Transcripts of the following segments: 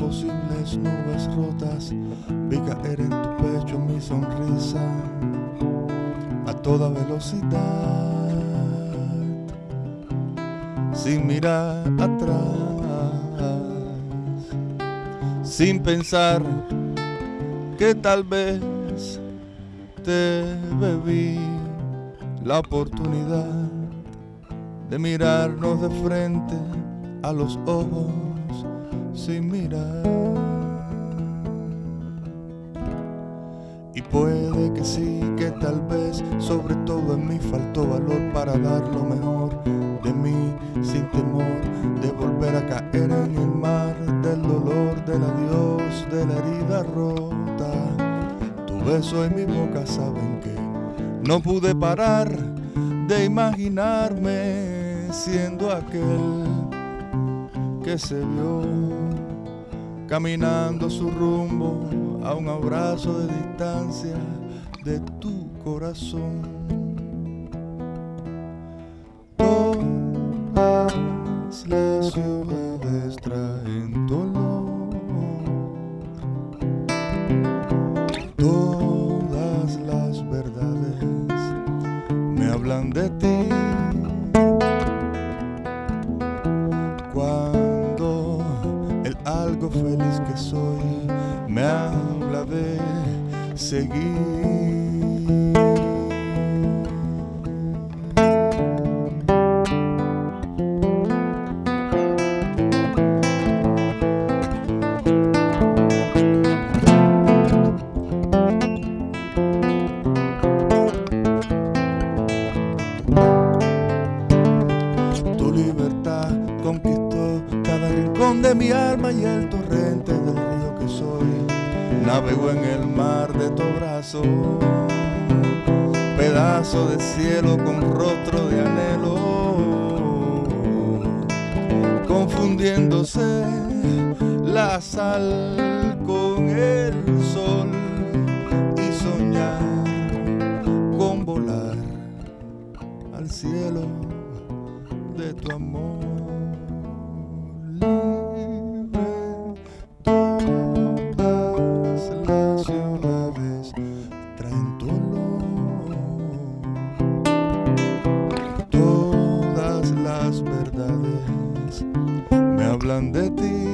puerta de posibles nubes rotas, vi caer en tu pecho mi sonrisa a toda velocidad, sin mirar atrás, sin pensar que tal vez te bebí la oportunidad de mirarnos de frente a los ojos sin mirar. Y puede que sí, que tal vez, sobre todo en mí faltó valor para dar lo mejor de mí, sin temor de volver a caer en el mar del dolor, del adiós, de la herida rota. Tu beso en mi boca saben que no pude parar de imaginarme siendo aquel que se vio caminando su rumbo a un abrazo de distancia de tu corazón. Todas las ciudades traen dolor. Todas las verdades me hablan de ti. Cuando algo feliz que soy me habla de seguir. De mi alma y el torrente del río que soy. Navegó en el mar de tu brazo, pedazo de cielo con rostro de anhelo, confundiéndose la sal con el sol Las verdades me hablan de ti.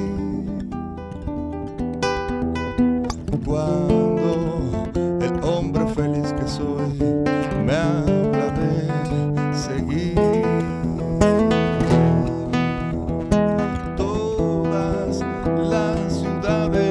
Cuando el hombre feliz que soy me habla de seguir. Todas las ciudades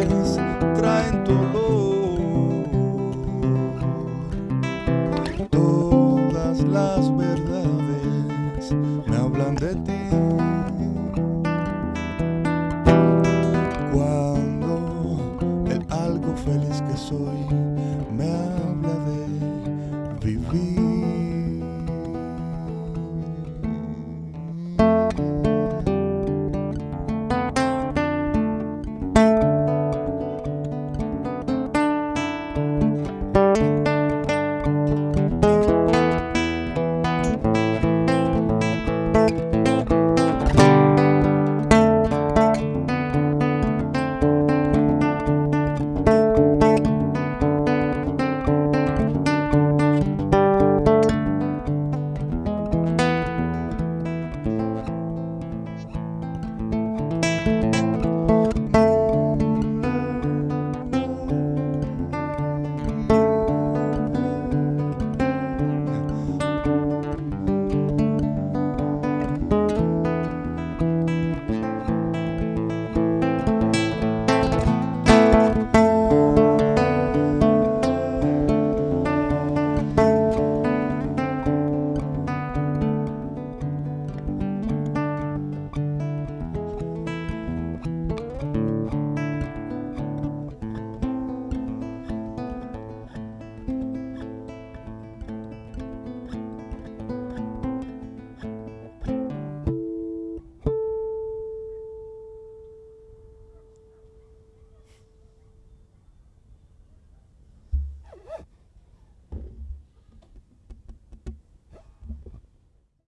We.